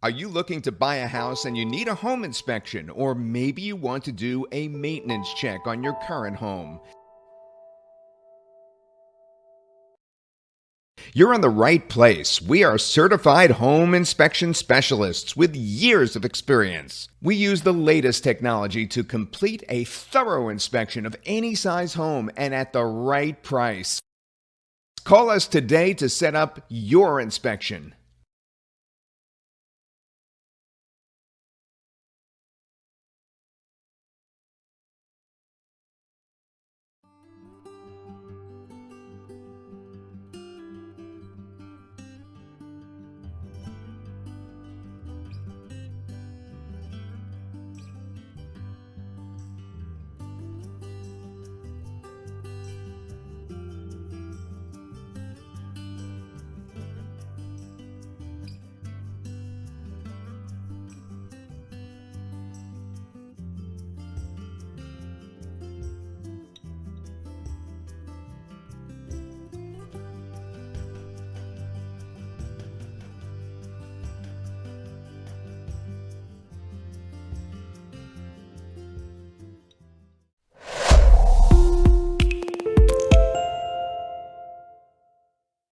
Are you looking to buy a house and you need a home inspection, or maybe you want to do a maintenance check on your current home? You're in the right place. We are certified home inspection specialists with years of experience. We use the latest technology to complete a thorough inspection of any size home and at the right price. Call us today to set up your inspection.